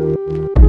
you